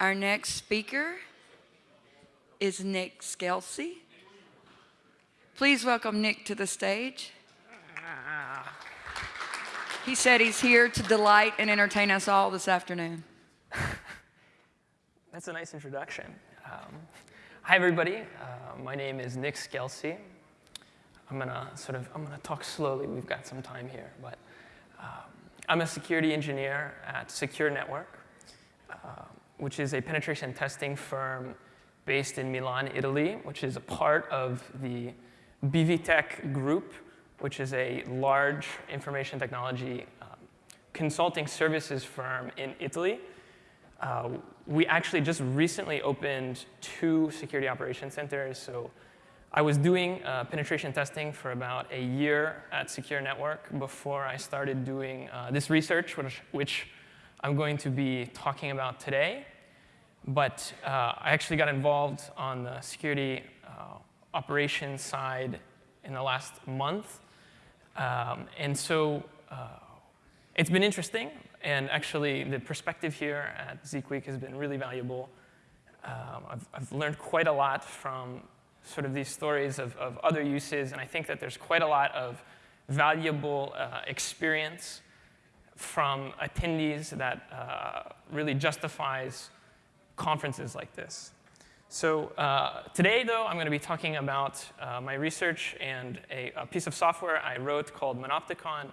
Our next speaker is Nick Skelsey. Please welcome Nick to the stage. He said he's here to delight and entertain us all this afternoon. That's a nice introduction. Um, hi, everybody. Uh, my name is Nick Skelsey. I'm gonna sort of I'm gonna talk slowly. We've got some time here, but um, I'm a security engineer at Secure Network, uh, which is a penetration testing firm based in Milan, Italy, which is a part of the BVTech Group, which is a large information technology um, consulting services firm in Italy. Uh, we actually just recently opened two security operations centers. So I was doing uh, penetration testing for about a year at Secure Network before I started doing uh, this research, which, which, I'm going to be talking about today. But uh, I actually got involved on the security uh, operations side in the last month. Um, and so uh, it's been interesting. And actually, the perspective here at Zeek Week has been really valuable. Um, I've, I've learned quite a lot from sort of these stories of, of other uses, and I think that there's quite a lot of valuable uh, experience from attendees that uh, really justifies conferences like this. So uh, today, though, I'm going to be talking about uh, my research and a, a, piece of software I wrote called Monopticon,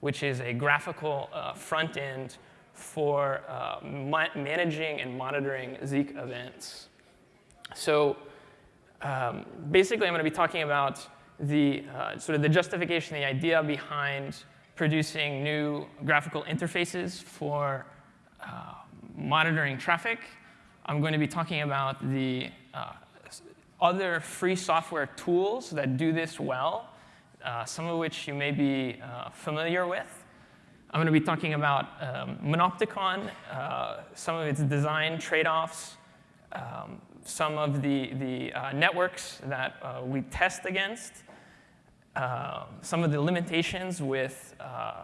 which is a graphical uh, front end for uh, ma managing and monitoring Zeek events. So um, basically, I'm going to be talking about the uh, sort of the justification, the idea behind producing new graphical interfaces for uh, monitoring traffic. I'm going to be talking about the uh, other free software tools that do this well, uh, some of which you may be uh, familiar with. I'm going to be talking about um, Monopticon, uh, some of its design trade-offs, um, some of the, the uh, networks that uh, we test against, some of the limitations with,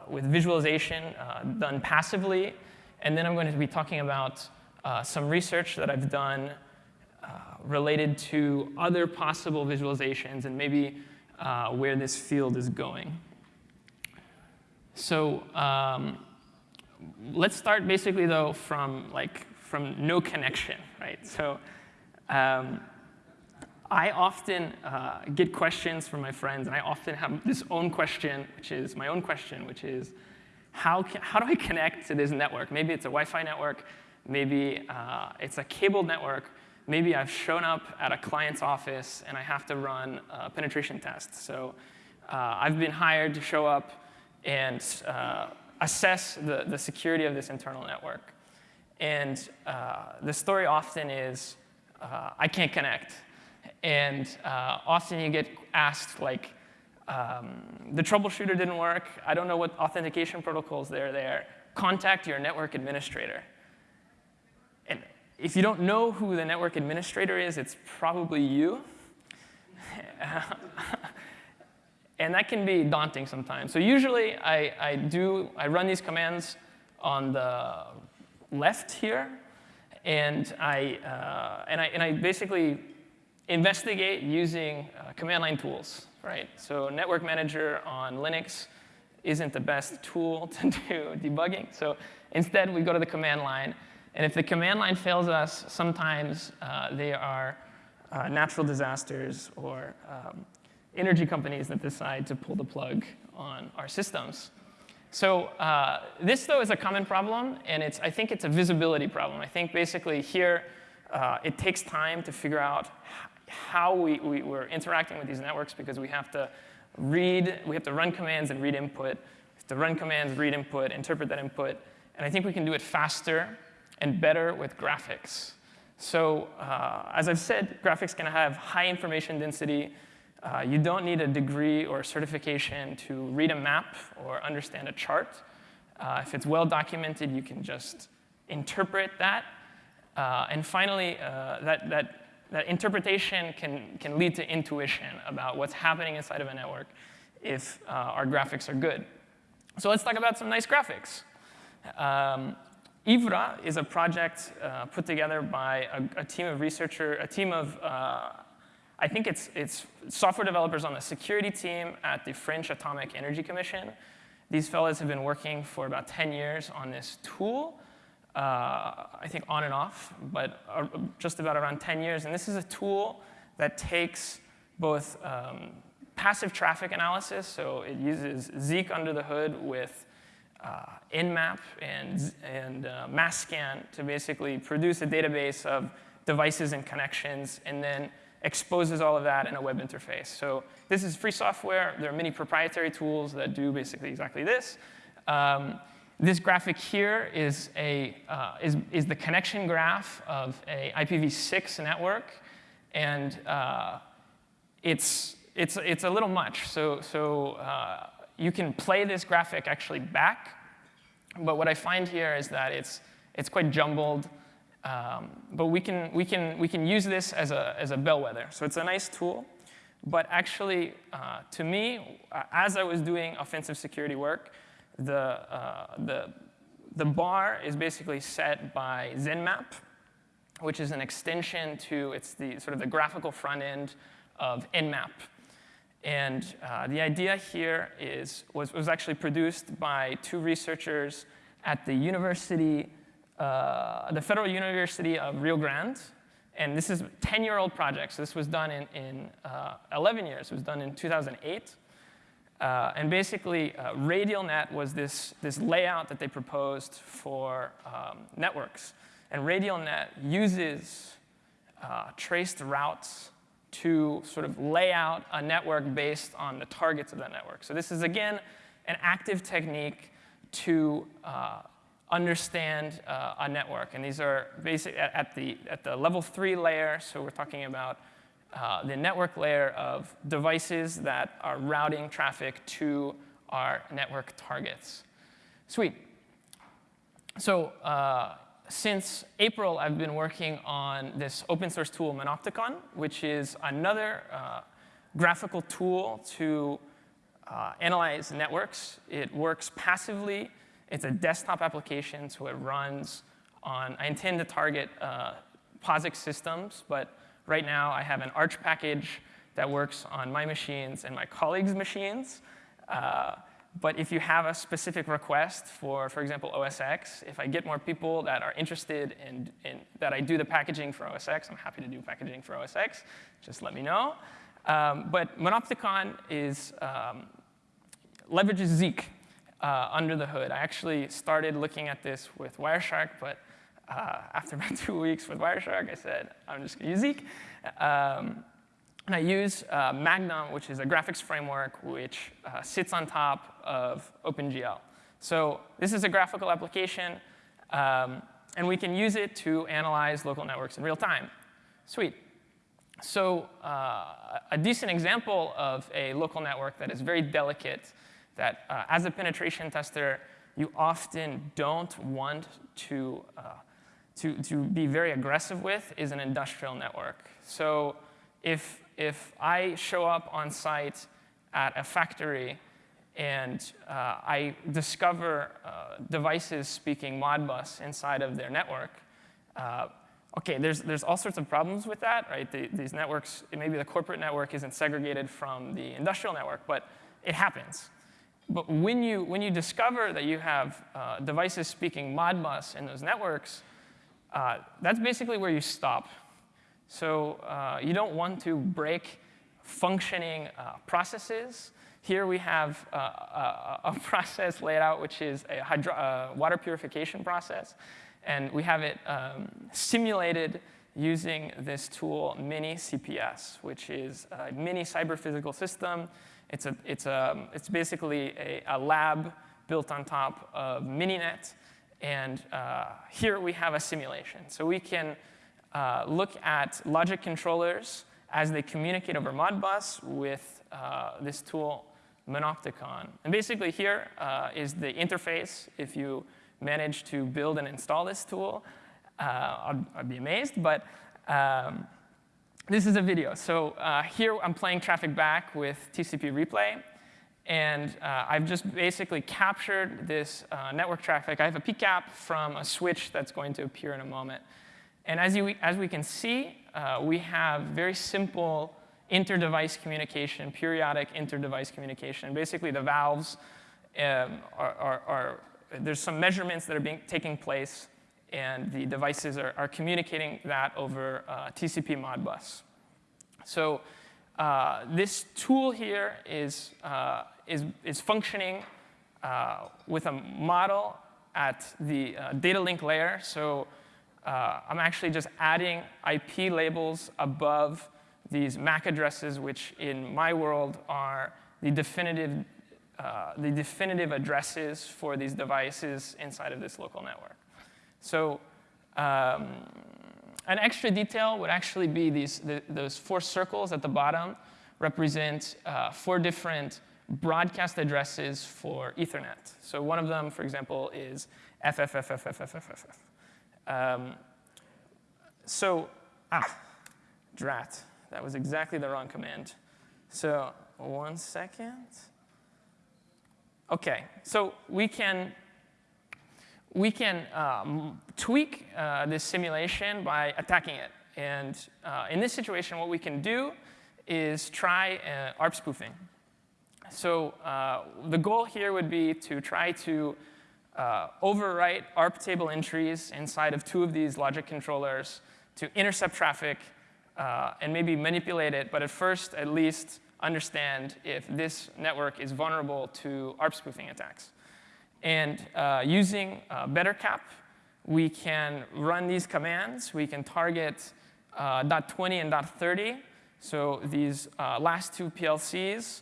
with visualization done passively, and then I'm going to be talking about uh, some research that I've done related to other possible visualizations and maybe where this field is going. So um, let's start basically, though, from, like, from no connection, right? So um, I often uh, get questions from my friends, and I often have this own question, which is my own question, which is, how, can, how do I connect to this network? Maybe it's a Wi-Fi network. Maybe uh, it's a cable network. Maybe I've shown up at a client's office, and I have to run a penetration test. So uh, I've been hired to show up and uh, assess the, the security of this internal network. And uh, the story often is, uh, I can't connect. And uh, often you get asked, like, um, the troubleshooter didn't work. I don't know what authentication protocols there are there. Contact your network administrator. If you don't know who the network administrator is, it's probably you. and that can be daunting sometimes. So usually I, I do, I run these commands on the left here, and I, uh, and I, and I basically investigate using uh, command line tools, right? So network manager on Linux isn't the best tool to do debugging. So instead, we go to the command line. And if the command line fails us, sometimes uh, they are uh, natural disasters or um, energy companies that decide to pull the plug on our systems. So uh, this, though, is a common problem, and it's, I think it's a visibility problem. I think basically here, uh, it takes time to figure out how we, we, are interacting with these networks because we have to read, we have to run commands and read input, we have to run commands, read input, interpret that input, and I think we can do it faster and better with graphics. So uh, as I've said, graphics can have high information density, uh, you don't need a degree or certification to read a map or understand a chart. Uh, if it's well documented, you can just interpret that. Uh, and finally, uh, that, that, that interpretation can, can lead to intuition about what's happening inside of a network if uh, our graphics are good. So let's talk about some nice graphics. Um, IVRE is a project uh, put together by a, a, team of researcher, a team of, uh, I think it's, it's software developers on the security team at the French Atomic Energy Commission. These fellows have been working for about 10 years on this tool, uh, I think on and off, but uh, just about around 10 years. And this is a tool that takes both um, passive traffic analysis, so it uses Zeek under the hood with Nmap and, and uh, Masscan to basically produce a database of devices and connections, and then exposes all of that in a web interface. So this is free software. There are many proprietary tools that do basically exactly this. Um, this graphic here is, a, uh, is, is the connection graph of a IPv6 network. And uh, it's, it's, it's a little much. So, so uh, you can play this graphic actually back, but what I find here is that it's, it's quite jumbled. Um, but we can, we, can, we can use this as a, as a bellwether. So it's a nice tool. But actually, uh, to me, as I was doing offensive security work, the, uh, the, the bar is basically set by ZenMap, which is an extension to, it's the sort of the graphical front end of Nmap. And uh, the idea here is, was, was actually produced by two researchers at the university, uh, the Federal University of Rio Grande. And this is a 10-year-old project. So this was done in, in uh, 11 years. It was done in 2008. Uh, and basically, uh, RadialNet was this, this layout that they proposed for um, networks. And RadialNet uses uh, traced routes to sort of lay out a network based on the targets of that network. So this is, again, an active technique to uh, understand uh, a network. And these are basic at, at, the, at the level three layer. So we're talking about uh, the network layer of devices that are routing traffic to our network targets. Sweet. So uh, since April, I've been working on this open source tool, Monopticon, which is another uh, graphical tool to uh, analyze networks. It works passively. It's a desktop application, so it runs on, I intend to target uh, POSIX systems, but right now I have an Arch package that works on my machines and my colleagues' machines. Uh, but if you have a specific request for, for example, OS X, if I get more people that are interested in, in, that I do the packaging for OS X, I'm happy to do packaging for OS X. Just let me know. Um, but Monopticon is, um, leverages Zeek uh, under the hood. I actually started looking at this with Wireshark, but uh, after about two weeks with Wireshark, I said, I'm just going to use Zeek. Um, and I use uh, Magnum, which is a graphics framework which uh, sits on top of OpenGL. So this is a graphical application, um, and we can use it to analyze local networks in real time. Sweet. So uh, a decent example of a local network that is very delicate, that uh, as a penetration tester, you often don't want to, uh, to, to be very aggressive with is an industrial network. So if if I show up on site at a factory and uh, I discover uh, devices speaking Modbus inside of their network, uh, okay, there's, there's all sorts of problems with that, right? The, these networks, maybe the corporate network isn't segregated from the industrial network, but it happens. But when you, when you discover that you have uh, devices speaking Modbus in those networks, uh, that's basically where you stop so uh, you don't want to break functioning uh, processes. Here we have uh, a, a, process laid out which is a uh, water purification process. And we have it um, simulated using this tool, Mini CPS, which is a mini cyber physical system. It's, a, it's, a, it's basically a, a lab built on top of Mininet. And uh, here we have a simulation. So we can uh, look at logic controllers as they communicate over Modbus with uh, this tool, Monopticon. And basically here uh, is the interface. If you manage to build and install this tool, uh, I'd, I'd, be amazed. But um, this is a video. So uh, here I'm playing traffic back with TCP replay. And uh, I've just basically captured this uh, network traffic. I have a PCAP from a switch that's going to appear in a moment. And as, you, as we can see, uh, we have very simple inter-device communication, periodic inter-device communication. Basically, the valves um, are, are, are, there's some measurements that are being, taking place, and the devices are, are communicating that over uh, TCP Modbus. So uh, this tool here is, uh, is, is functioning uh, with a model at the uh, data link layer. So uh, I'm actually just adding IP labels above these MAC addresses, which in my world are the definitive, uh, the definitive addresses for these devices inside of this local network. So um, an extra detail would actually be these, the, those four circles at the bottom represent uh, four different broadcast addresses for Ethernet. So one of them, for example, is FFFFFFFF. Um, so, ah, drat. That was exactly the wrong command. So one second. OK, so we can we can um, tweak uh, this simulation by attacking it. And uh, in this situation, what we can do is try uh, ARP spoofing. So uh, the goal here would be to try to uh, overwrite ARP table entries inside of two of these logic controllers to intercept traffic uh, and maybe manipulate it, but at first, at least, understand if this network is vulnerable to ARP spoofing attacks. And uh, using uh, BetterCap, we can run these commands. We can target uh, .20 and .30, so these uh, last two PLCs,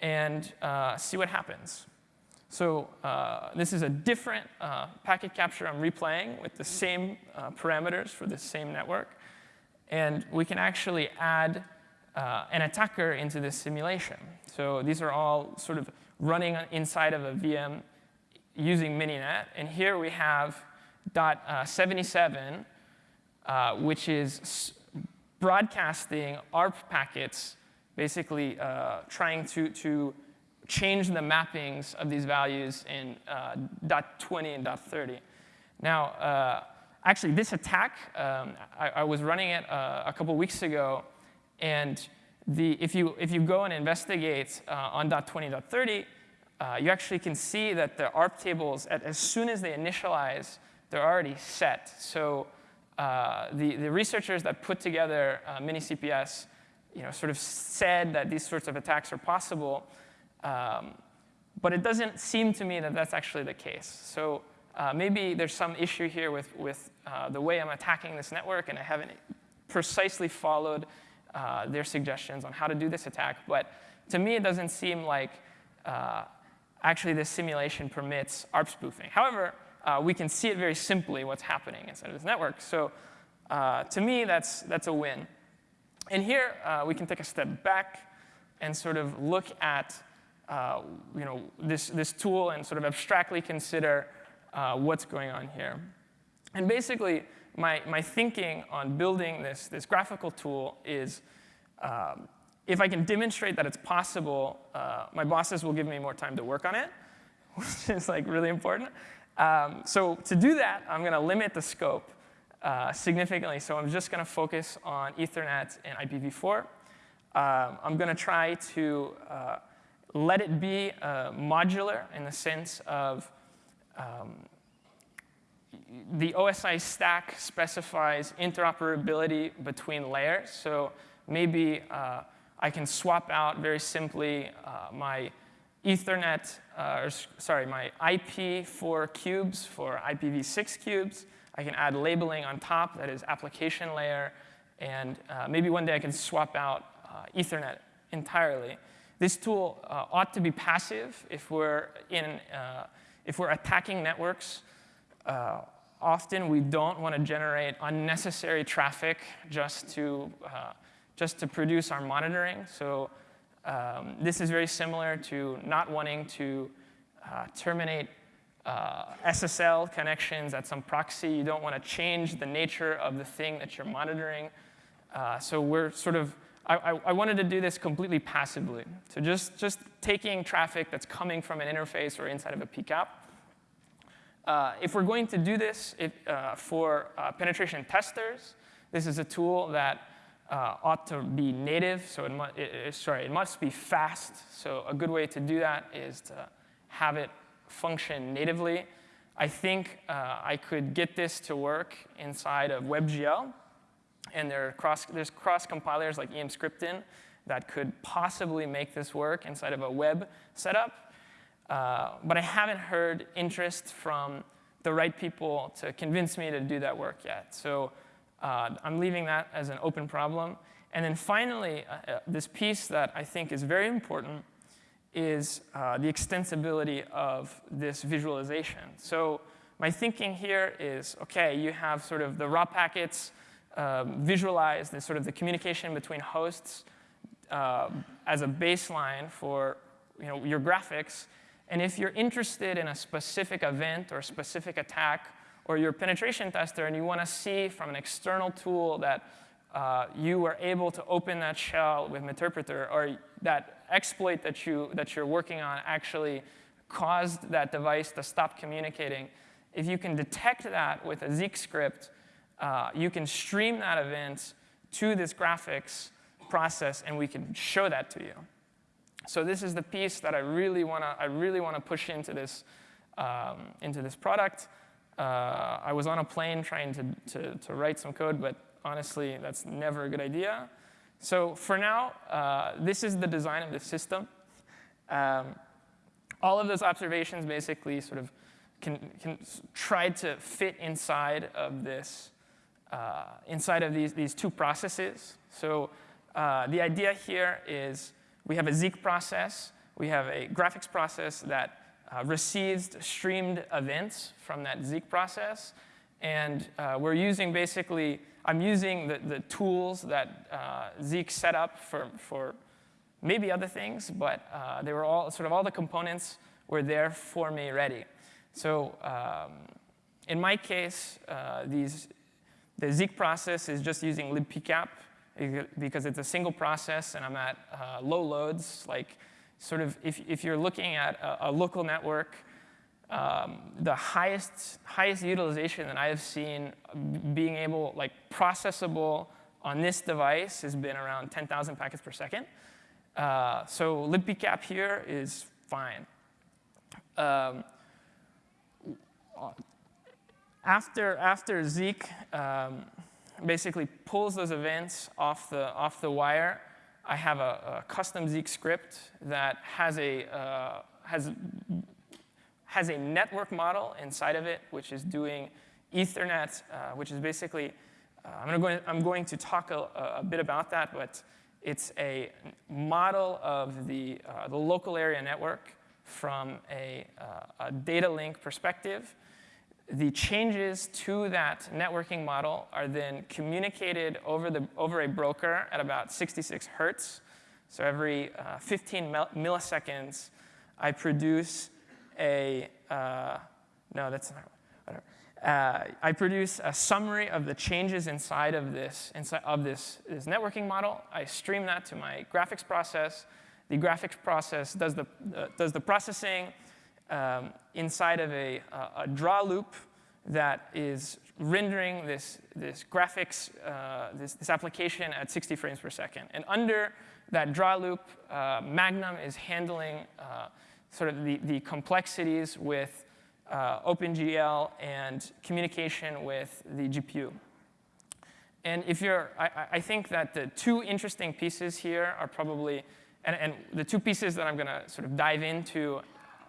and uh, see what happens. So uh, this is a different uh, packet capture I'm replaying with the same uh, parameters for the same network. And we can actually add uh, an attacker into this simulation. So these are all sort of running inside of a VM using Mininet. And here we have dot uh, 77, uh, which is broadcasting ARP packets, basically trying to, to change the mappings of these values in uh, dot 20 and dot 30. Now, uh, actually, this attack, um, I, I, was running it uh, a couple weeks ago, and the, if, you, if you go and investigate on dot 20, dot 30, uh, you actually can see that the ARP tables, at, as soon as they initialize, they're already set. So uh, the, the researchers that put together uh, Mini-CPS you know, sort of said that these sorts of attacks are possible. Um, but it doesn't seem to me that that's actually the case. So uh, maybe there's some issue here with, with uh, the way I'm attacking this network, and I haven't precisely followed uh, their suggestions on how to do this attack. But to me, it doesn't seem like uh, actually this simulation permits ARP spoofing. However, uh, we can see it very simply what's happening inside of this network. So uh, to me, that's, that's a win. And here, we can take a step back and sort of look at uh, you know, this, this tool and sort of abstractly consider uh, what's going on here. And basically, my, my thinking on building this, this graphical tool is um, if I can demonstrate that it's possible, uh, my bosses will give me more time to work on it, which is like really important. Um, so to do that, I'm going to limit the scope uh, significantly. So I'm just going to focus on Ethernet and IPv4. Um, I'm going to try to uh, let it be uh, modular in the sense of um, the OSI stack specifies interoperability between layers. So maybe uh, I can swap out very simply uh, my Ethernet, uh, or sorry, my IP for cubes for IPv6 cubes. I can add labeling on top that is application layer. And uh, maybe one day I can swap out uh, Ethernet entirely. This tool uh, ought to be passive if we're, in, uh, if we're attacking networks. often we don't want to generate unnecessary traffic just to just to produce our monitoring. So um, this is very similar to not wanting to uh, terminate uh, SSL connections at some proxy. You don't want to change the nature of the thing that you're monitoring. Uh, so we're sort of I, I, wanted to do this completely passively. So just, just taking traffic that's coming from an interface or inside of a PCAP. Uh, if we're going to do this uh, for uh, penetration testers, this is a tool that uh, ought to be native. So it, mu it, sorry, it must be fast. So a good way to do that is to have it function natively. I think uh, I could get this to work inside of WebGL. And there cross, there's cross compilers like emscripten that could possibly make this work inside of a web setup. Uh, but I haven't heard interest from the right people to convince me to do that work yet. So uh, I'm leaving that as an open problem. And then finally, uh, uh this piece that I think is very important is uh, the extensibility of this visualization. So my thinking here is, OK, you have sort of the raw packets um, visualized, the sort of the communication between hosts uh, as a baseline for you know, your graphics. And if you're interested in a specific event or specific attack, or you're penetration tester and you want to see from an external tool that uh, you were able to open that shell with Meterpreter, or that exploit that, you, that you're working on actually caused that device to stop communicating, if you can detect that with a Zeek script, uh, you can stream that event to this graphics process, and we can show that to you. So this is the piece that I really want to I really want to push into this um, into this product. Uh, I was on a plane trying to, to, to write some code, but honestly, that's never a good idea. So for now, uh, this is the design of the system. Um, all of those observations basically sort of can, can try to fit inside of this, uh, inside of these, these two processes. So uh, the idea here is we have a Zeek process. We have a graphics process that uh, receives streamed events from that Zeek process. And uh, we're using basically I'm using the, the tools that uh, Zeek set up for, for maybe other things, but uh, they were all sort of all the components were there for me ready. So um, in my case, these, the Zeek process is just using libpcap because it's a single process and I'm at uh, low loads. Like sort of if, if you're looking at a, a local network, um, the highest, highest utilization that I have seen being able, like processable on this device has been around 10,000 packets per second. Uh, so libpcap here is fine. Um, after, after Zeek um, basically pulls those events off the, off the wire, I have a, a custom Zeek script that has a, uh, has has a network model inside of it, which is doing Ethernet, uh, which is basically, uh, I'm, going to, I'm going to talk a, a, bit about that, but it's a model of the, uh, the local area network from a, uh, a data link perspective. The changes to that networking model are then communicated over, the, over a broker at about 66 hertz. So every uh, 15 milliseconds, I produce a, uh, no, that's not, whatever. Uh, I produce a summary of the changes inside of this, inside of this, this networking model. I stream that to my graphics process. The graphics process does the, uh, does the processing um, inside of a, a, draw loop that is rendering this, this graphics, uh, this, this application at 60 frames per second. And under that draw loop, uh, Magnum is handling uh, sort of the, the complexities with uh, OpenGL and communication with the GPU. And if you're, I, I, think that the two interesting pieces here are probably, and, and the two pieces that I'm going to sort of dive into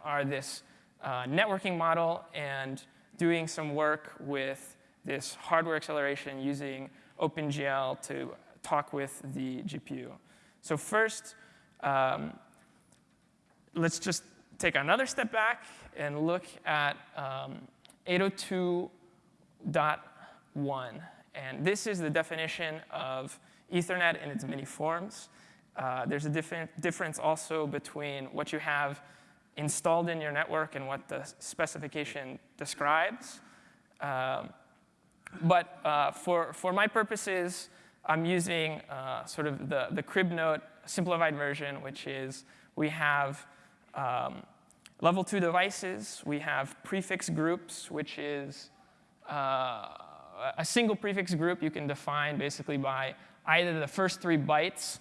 are this uh, networking model and doing some work with this hardware acceleration using OpenGL to talk with the GPU. So first, um, let's just take another step back and look at um, 802.1. And this is the definition of Ethernet in its many forms. Uh, there's a different difference also between what you have installed in your network and what the specification describes. Um, but uh, for, for my purposes, I'm using uh, sort of the, the crib note simplified version, which is we have um, level two devices, we have prefix groups, which is uh, a single prefix group you can define basically by either the first three bytes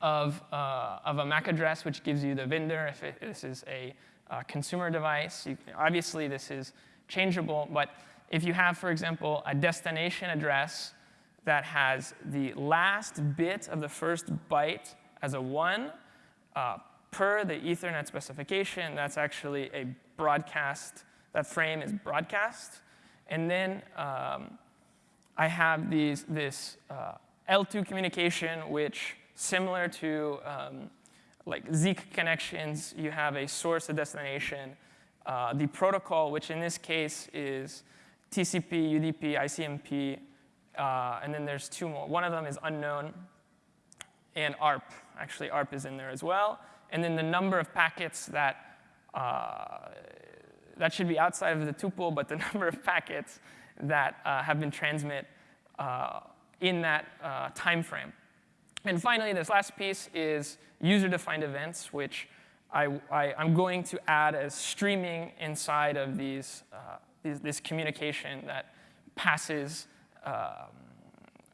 of, uh, of a MAC address, which gives you the vendor if it, this is a uh, consumer device. You, obviously, this is changeable, but if you have, for example, a destination address that has the last bit of the first byte as a 1 uh, per the Ethernet specification, that's actually a broadcast, that frame is broadcast. And then um, I have these, this uh, L2 communication, which similar to um, like Zeek connections, you have a source, a destination. Uh, the protocol, which in this case is TCP, UDP, ICMP, uh, and then there's two more. One of them is unknown, and ARP. Actually, ARP is in there as well. And then the number of packets that, uh, that should be outside of the tuple, but the number of packets that uh, have been transmit uh, in that uh, time frame. And finally, this last piece is user-defined events, which I, am going to add as streaming inside of these, uh, these this communication that passes um,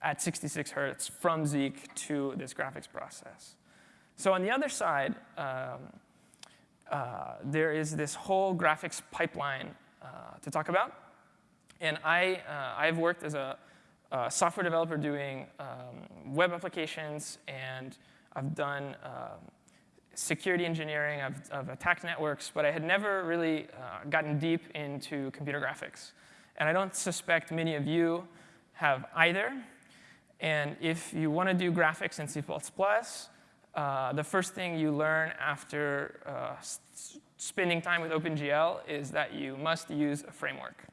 at 66 hertz from Zeek to this graphics process. So on the other side, um, uh, there is this whole graphics pipeline uh, to talk about. And I, uh, I've worked as a uh, software developer doing um, web applications, and I've done uh, security engineering, I've, attacked networks, but I had never really uh, gotten deep into computer graphics. And I don't suspect many of you have either. And if you want to do graphics in C++, uh, the first thing you learn after uh, spending time with OpenGL is that you must use a framework.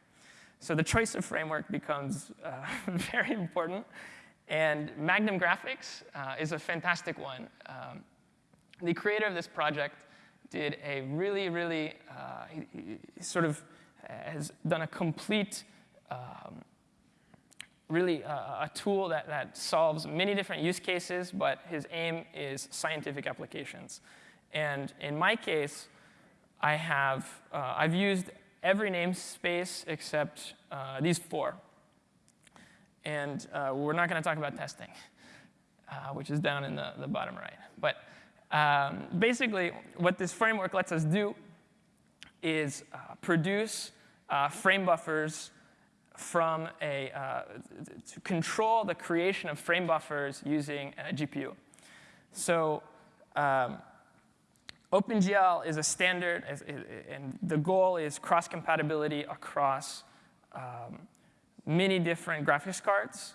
So the choice of framework becomes uh, very important. And Magnum Graphics uh, is a fantastic one. Um, the creator of this project did a really, really, uh, sort of has done a complete, um, really uh, a tool that, that solves many different use cases, but his aim is scientific applications. And in my case, I have, uh, I've used every namespace except uh, these four. And uh, we're not going to talk about testing, uh, which is down in the, the bottom right. But um, basically, what this framework lets us do is uh, produce uh, frame buffers from a, uh, to control the creation of frame buffers using a GPU. So um, OpenGL is a standard, and the goal is cross-compatibility across um, many different graphics cards.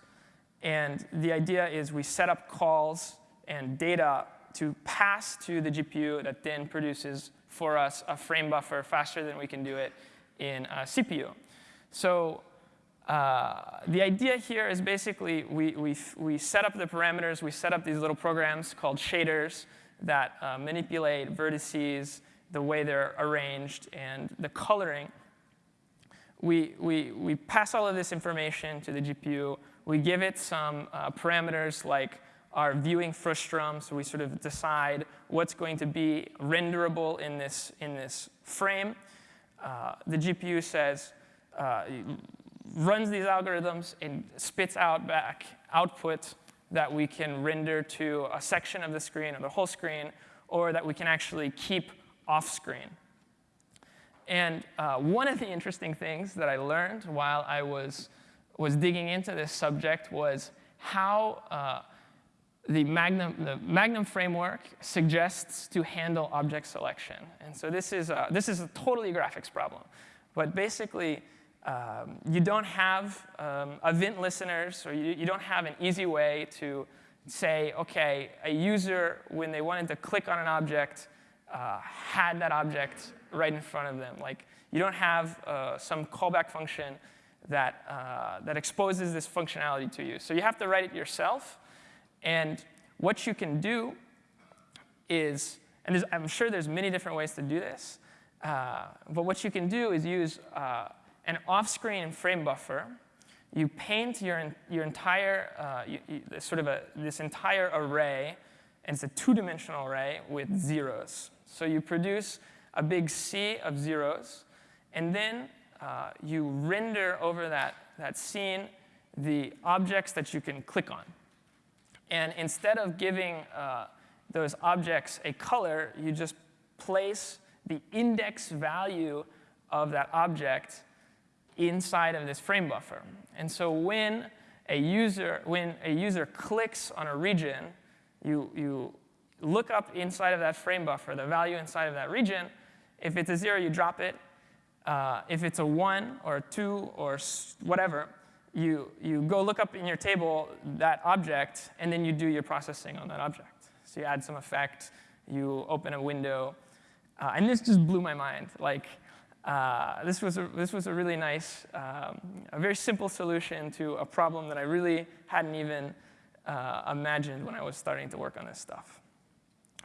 And the idea is we set up calls and data to pass to the GPU that then produces for us a frame buffer faster than we can do it in a CPU. So uh, the idea here is basically we, we, we set up the parameters, we set up these little programs called shaders that uh, manipulate vertices, the way they're arranged, and the coloring. We, we, we pass all of this information to the GPU. We give it some uh, parameters like our viewing frustum, so we sort of decide what's going to be renderable in this, in this frame. Uh, the GPU says, uh, runs these algorithms and spits out back output that we can render to a section of the screen or the whole screen, or that we can actually keep off screen. And uh, one of the interesting things that I learned while I was, was digging into this subject was how uh, the, Magnum, the Magnum framework suggests to handle object selection. And so this is a, this is a totally graphics problem. But basically, um, you don't have um, event listeners, or you, you don't have an easy way to say, OK, a user, when they wanted to click on an object, uh, had that object right in front of them. Like, you don't have uh, some callback function that, uh, that exposes this functionality to you. So you have to write it yourself. And what you can do is, and I'm sure there's many different ways to do this, uh, but what you can do is use uh, an off-screen frame buffer you paint your, your entire, uh, you, you, sort of a, this entire array, and it's a two-dimensional array with zeros. So you produce a big sea of zeros, and then uh, you render over that, that scene the objects that you can click on. And instead of giving uh, those objects a color, you just place the index value of that object inside of this frame buffer. And so when a user, when a user clicks on a region, you, you look up inside of that frame buffer, the value inside of that region. If it's a zero, you drop it. Uh, if it's a one or a two or whatever, you, you go look up in your table that object, and then you do your processing on that object. So you add some effect, you open a window, uh, and this just blew my mind. Like, uh, this, was a, this was a really nice, um, a very simple solution to a problem that I really hadn't even uh, imagined when I was starting to work on this stuff.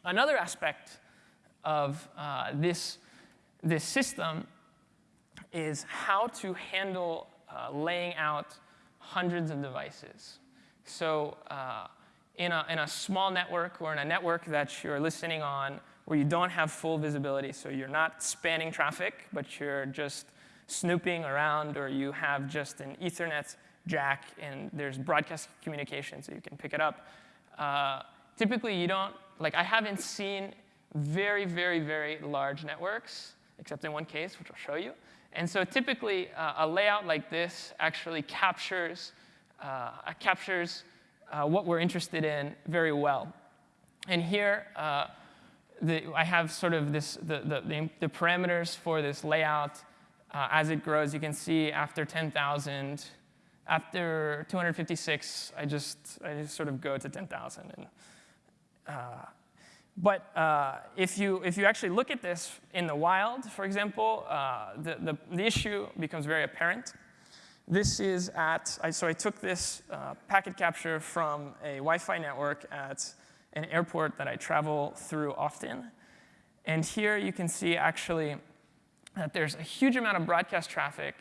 Another aspect of uh, this, this system is how to handle uh, laying out hundreds of devices. So uh, in, a, in a small network or in a network that you're listening on where you don't have full visibility, so you're not spanning traffic, but you're just snooping around, or you have just an Ethernet jack and there's broadcast communication so you can pick it up. Uh, typically, you don't, like I haven't seen very, very, very large networks, except in one case, which I'll show you. And so typically, uh, a layout like this actually captures, uh, captures uh, what we're interested in very well. And here, uh, the, I have sort of this, the, the, the parameters for this layout uh, as it grows. You can see after 10,000, after 256, I just, I just sort of go to 10,000. And, uh, but uh, if, you, if you actually look at this in the wild, for example, uh, the, the, the, issue becomes very apparent. This is at, I, so I took this uh, packet capture from a Wi-Fi network at an airport that I travel through often. And here you can see actually that there's a huge amount of broadcast traffic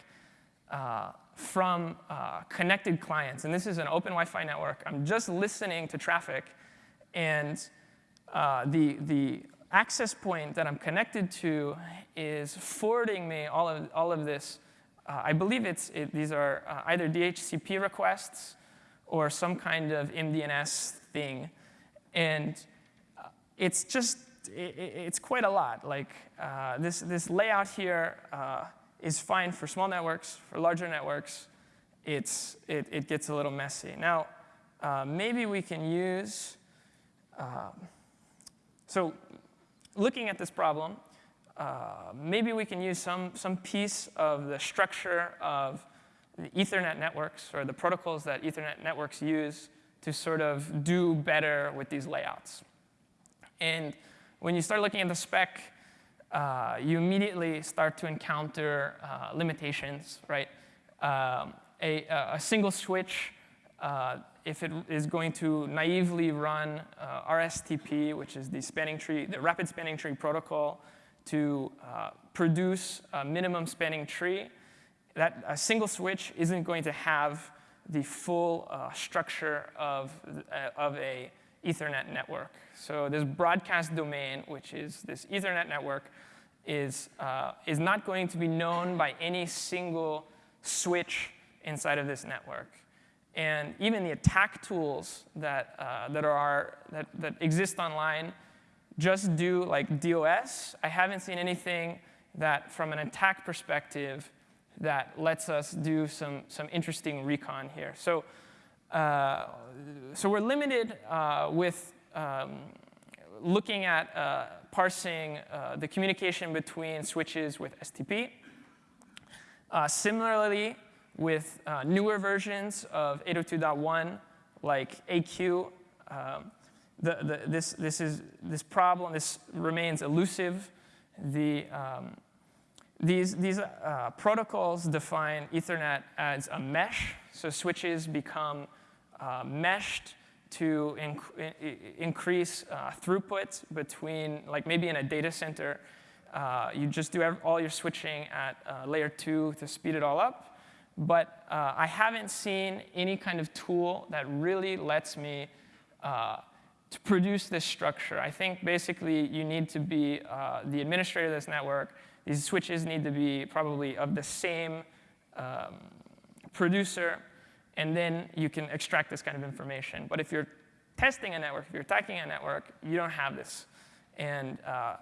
uh, from uh, connected clients. And this is an open Wi-Fi network. I'm just listening to traffic. And uh, the, the access point that I'm connected to is forwarding me all of, all of this. Uh, I believe it's, it, these are uh, either DHCP requests or some kind of MDNS thing. And uh, it's just, it, it's quite a lot. Like uh, this, this layout here is fine for small networks. For larger networks, it's, it, it gets a little messy. Now, uh, maybe we can use, uh, so looking at this problem, uh, maybe we can use some, some piece of the structure of the Ethernet networks or the protocols that Ethernet networks use to sort of do better with these layouts. And when you start looking at the spec, uh, you immediately start to encounter uh, limitations, right? Um, a, a, single switch, uh, if it is going to naively run uh, RSTP, which is the spanning tree, the rapid spanning tree protocol, to uh, produce a minimum spanning tree, that a single switch isn't going to have the full uh, structure of, of a Ethernet network. So this broadcast domain, which is this Ethernet network, is, uh, is not going to be known by any single switch inside of this network. And even the attack tools that, uh, that, are, that, that exist online just do like DOS. I haven't seen anything that, from an attack perspective, that lets us do some, some interesting recon here. So, uh, so we're limited uh, with um, looking at uh, parsing uh, the communication between switches with STP. Uh, similarly, with uh, newer versions of 802.1, like AQ, um, the, the, this, this, is, this problem, this remains elusive. The, um, these these uh, protocols define Ethernet as a mesh, so switches become uh, meshed to inc increase uh, throughput between, like maybe in a data center, uh, you just do all your switching at uh, layer two to speed it all up. but uh, I haven't seen any kind of tool that really lets me to produce this structure. I think basically you need to be the administrator of this network. These switches need to be probably of the same um, producer, and then you can extract this kind of information. But if you're testing a network, if you're attacking a network, you don't have this. And uh,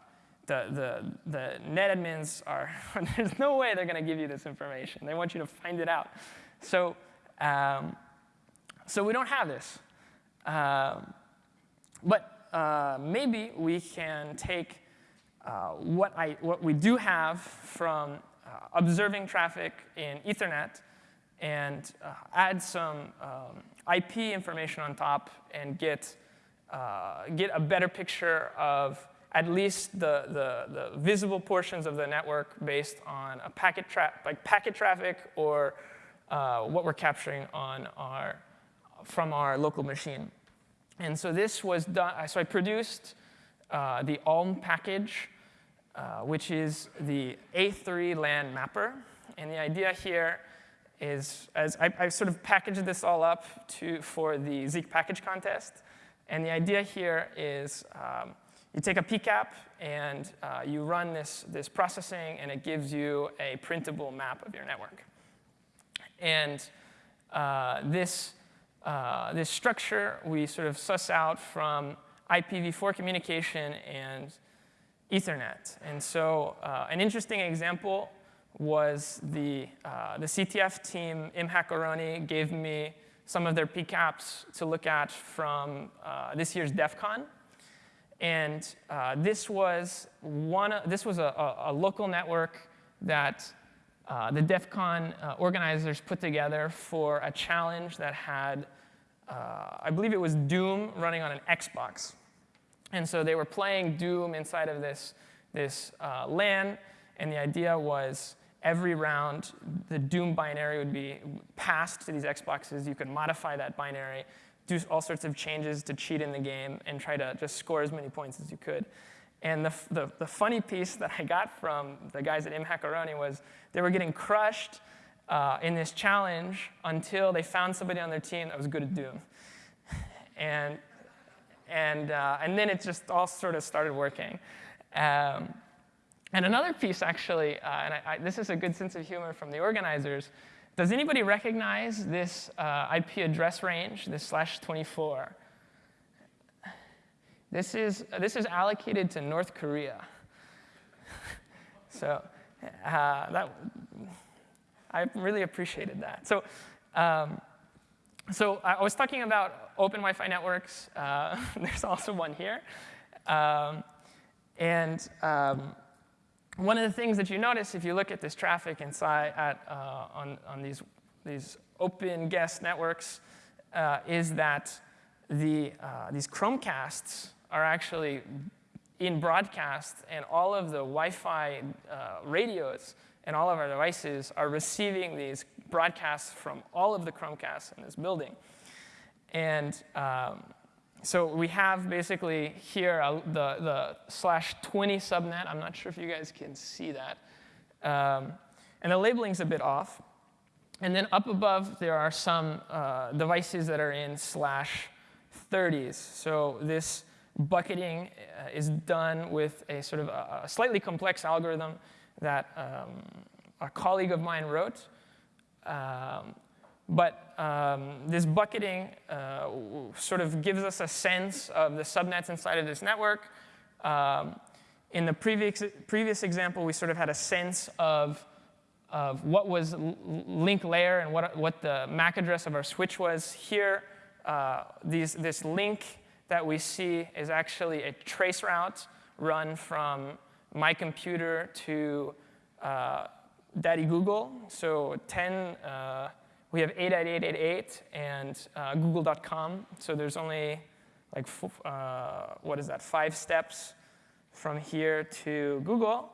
the, the, the net admins are, there's no way they're going to give you this information. They want you to find it out. So, um, so we don't have this. Um, but uh, maybe we can take uh, what, I, what we do have from uh, observing traffic in Ethernet and uh, add some um, IP information on top and get, uh, get a better picture of at least the, the, the, visible portions of the network based on a packet, like packet traffic or uh, what we're capturing on our, from our local machine. And so this was done, so I produced uh, the ALM package, uh, which is the A3 LAN mapper. And the idea here is, as I, sort of packaged this all up to, for the Zeek package contest. And the idea here is um, you take a PCAP and uh, you run this, this processing, and it gives you a printable map of your network. And uh, this uh, this structure we sort of suss out from IPv4 communication and Ethernet. And so uh, an interesting example was the, uh, the CTF team, mhackeroni, gave me some of their PCAPs to look at from uh, this year's DEF CON. And uh, this was, one, this was a, a, local network that uh, the DEF CON uh, organizers put together for a challenge that had, I believe it was Doom running on an Xbox. And so they were playing Doom inside of this, this uh, LAN, and the idea was every round, the Doom binary would be passed to these Xboxes. You could modify that binary, do all sorts of changes to cheat in the game, and try to just score as many points as you could. And the, the, the, funny piece that I got from the guys at mhackeroni was they were getting crushed uh, in this challenge until they found somebody on their team that was good at Doom. And, and, uh, and then it just all sort of started working. Um, and another piece, actually, uh, and I, I, this is a good sense of humor from the organizers, does anybody recognize this uh, IP address range, this slash 24? This is, this is allocated to North Korea. so uh, that, I really appreciated that. So, um, so I was talking about open Wi-Fi networks. Uh, there's also one here. Um, and um, one of the things that you notice if you look at this traffic inside at, uh, on, on these, these open guest networks uh, is that the, uh, these Chromecasts are actually in broadcast, and all of the Wi-Fi uh, radios and all of our devices are receiving these broadcasts from all of the Chromecasts in this building. And um, so we have basically here uh, the, the slash 20 subnet. I'm not sure if you guys can see that. Um, and the labeling's a bit off. And then up above, there are some uh, devices that are in slash 30s. So this bucketing uh, is done with a sort of a, a slightly complex algorithm that um, a colleague of mine wrote. Um, but um, this bucketing uh, sort of gives us a sense of the subnets inside of this network. Um, in the previous, previous example, we sort of had a sense of, of what was link layer and what, what the MAC address of our switch was. Here, uh, these, this link that we see is actually a trace route run from my computer to uh, Daddy Google. So 10, uh, we have 88888 and uh, google.com. So there's only like, uh, what is that, five steps from here to Google.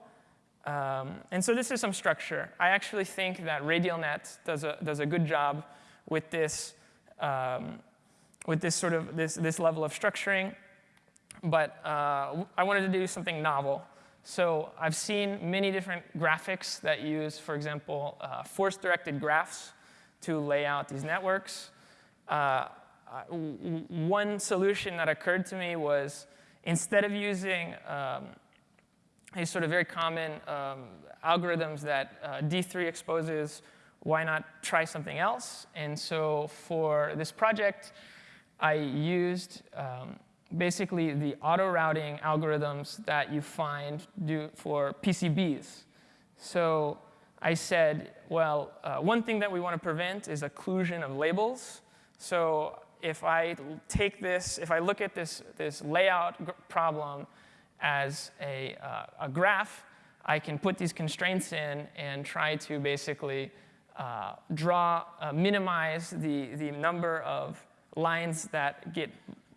Um, and so this is some structure. I actually think that RadialNet does a, does a good job with this um, with this sort of this, this level of structuring. But uh, I wanted to do something novel. So I've seen many different graphics that use, for example, uh, force-directed graphs to lay out these networks. Uh, one solution that occurred to me was instead of using um, these sort of very common um, algorithms that uh, D3 exposes, why not try something else? And so for this project, I used um, basically the auto routing algorithms that you find do for PCBs. So I said, well, uh, one thing that we want to prevent is occlusion of labels. So if I take this, if I look at this, this layout problem as a, uh, a graph, I can put these constraints in and try to basically uh, draw, uh, minimize the, the number of lines that get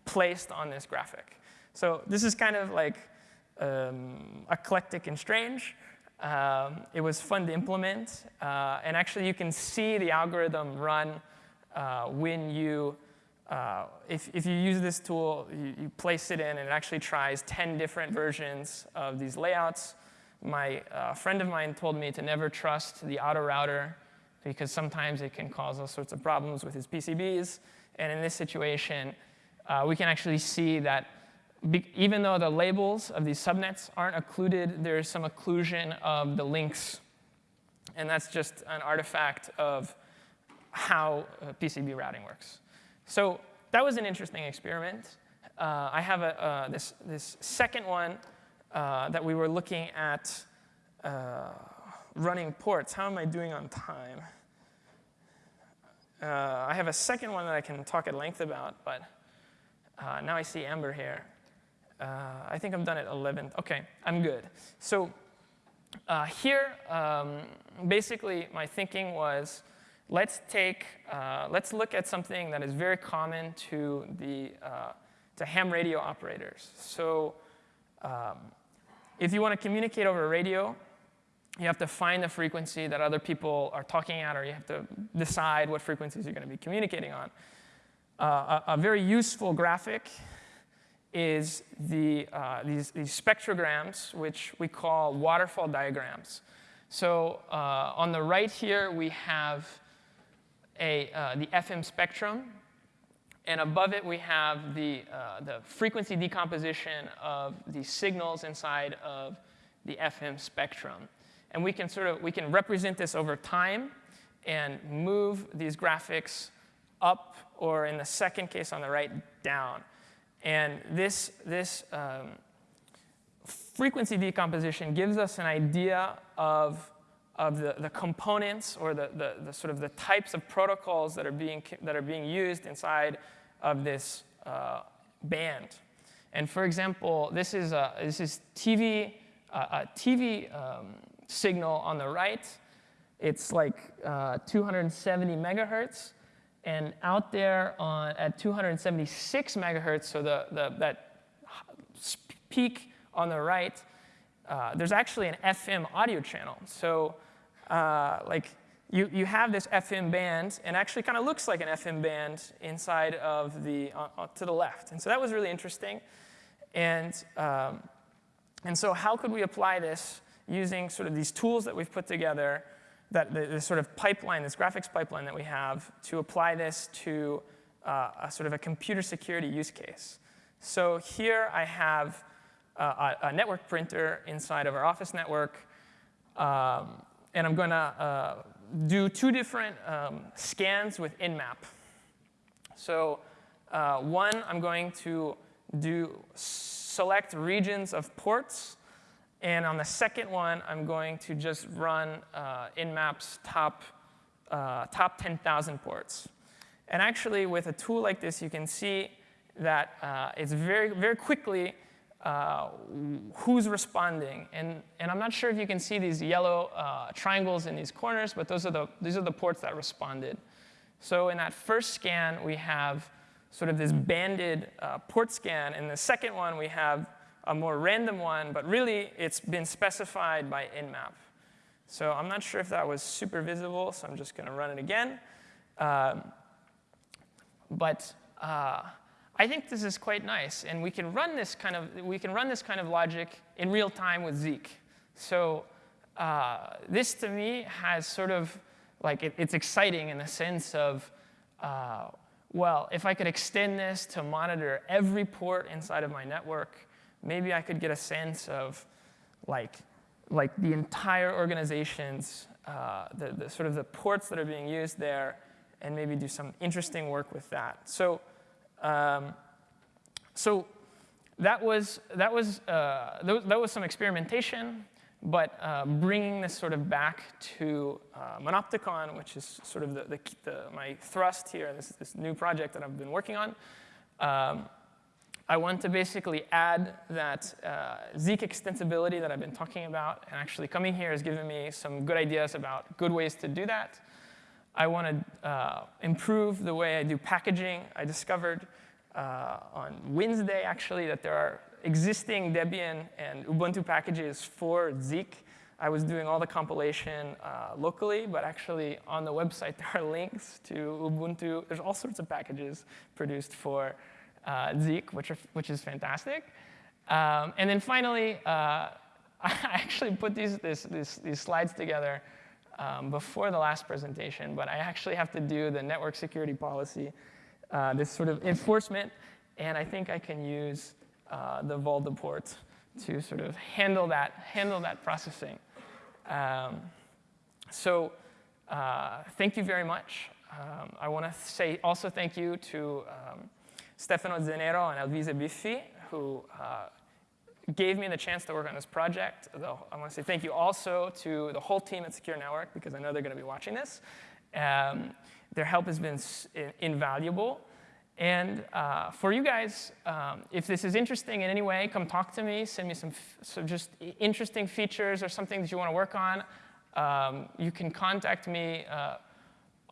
placed on this graphic. So this is kind of like um, eclectic and strange. Um, it was fun to implement. Uh, and actually, you can see the algorithm run uh, when you, uh, if, if you use this tool, you, you, place it in, and it actually tries 10 different versions of these layouts. My uh, friend of mine told me to never trust the auto router because sometimes it can cause all sorts of problems with his PCBs. And in this situation, uh, we can actually see that even though the labels of these subnets aren't occluded, there's some occlusion of the links. And that's just an artifact of how uh, PCB routing works. So that was an interesting experiment. Uh, I have a, uh, this, this second one uh, that we were looking at uh, running ports. How am I doing on time? Uh, I have a second one that I can talk at length about, but uh, now I see Amber here. Uh, I think I'm done at 11. OK, I'm good. So uh, here, um, basically, my thinking was, let's take, uh, let's look at something that is very common to the uh, to ham radio operators. So um, if you want to communicate over radio, you have to find the frequency that other people are talking at, or you have to decide what frequencies you're going to be communicating on. Uh, a, a, very useful graphic is the, uh, these, these, spectrograms, which we call waterfall diagrams. So uh, on the right here, we have a, uh, the FM spectrum. And above it, we have the, uh, the frequency decomposition of the signals inside of the FM spectrum. And we can sort of we can represent this over time and move these graphics up or in the second case on the right, down. And this, this um, frequency decomposition gives us an idea of, of the, the components or the, the, the, sort of the types of protocols that are being, that are being used inside of this uh, band. And for example, this is, a, this is TV, uh, a TV um, signal on the right. It's like uh, 270 megahertz. And out there on, at 276 megahertz, so the, the, that peak on the right, uh, there's actually an FM audio channel. So uh, like you, you have this FM band, and actually kind of looks like an FM band inside of the, uh, uh, to the left. And so that was really interesting. And, um, and so how could we apply this using sort of these tools that we've put together that the, the, sort of pipeline, this graphics pipeline that we have, to apply this to uh, a sort of a computer security use case. So here I have a, a, network printer inside of our office network, um, and I'm going to uh, do two different um, scans with Nmap. So uh, one, I'm going to do select regions of ports and on the second one, I'm going to just run uh, Nmap's top, uh, top 10,000 ports. And actually, with a tool like this, you can see that uh, it's very, very quickly uh, who's responding. And, and I'm not sure if you can see these yellow uh, triangles in these corners, but those are the, these are the ports that responded. So in that first scan, we have sort of this banded uh, port scan. In the second one, we have a more random one, but really it's been specified by Nmap. So I'm not sure if that was super visible, so I'm just going to run it again. Um, but uh, I think this is quite nice, and we can run this kind of we can run this kind of logic in real time with Zeek. So uh, this to me has sort of like it, it's exciting in the sense of uh, well, if I could extend this to monitor every port inside of my network, maybe I could get a sense of like like the entire organization's uh, the, the sort of the ports that are being used there, and maybe do some interesting work with that. So. Um, so that was, that, was, uh, that was some experimentation, but uh, bringing this sort of back to uh, Monopticon, which is sort of the, the, the, my thrust here, this, this new project that I've been working on. Um, I want to basically add that uh, Zeek extensibility that I've been talking about, and actually coming here has given me some good ideas about good ways to do that. I want to uh, improve the way I do packaging. I discovered uh, on Wednesday, actually, that there are existing Debian and Ubuntu packages for Zeek. I was doing all the compilation uh, locally, but actually on the website there are links to Ubuntu. There's all sorts of packages produced for uh, Zeek, which, are, which is fantastic. Um, and then finally, uh, I actually put these, this, this, these slides together um, before the last presentation, but I actually have to do the network security policy, uh, this sort of enforcement, and I think I can use uh, the Volta port to sort of handle that, handle that processing. Um, so uh, thank you very much. Um, I want to say also thank you to um, Stefano Zanero and Alvise Biffi, who uh, gave me the chance to work on this project. Though I want to say thank you also to the whole team at Secure Network, because I know they're going to be watching this. Um, their help has been invaluable. And uh, for you guys, um, if this is interesting in any way, come talk to me. Send me some, some just interesting features or something that you want to work on. Um, you can contact me. Uh,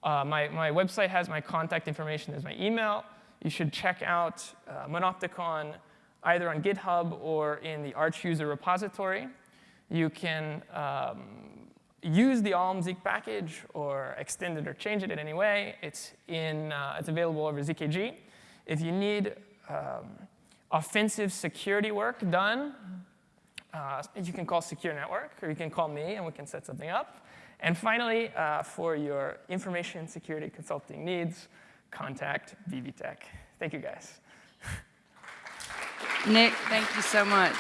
uh, my, my website has my contact information. There's my email. You should check out uh, Monopticon either on GitHub or in the Arch user repository. You can um, use the Alm Zeek package or extend it or change it in any way. It's, in, uh, it's available over ZKG. If you need um, offensive security work done, uh, you can call Secure Network, or you can call me, and we can set something up. And finally, uh, for your information security consulting needs, contact VVTech. Thank you, guys. Nick, thank you so much.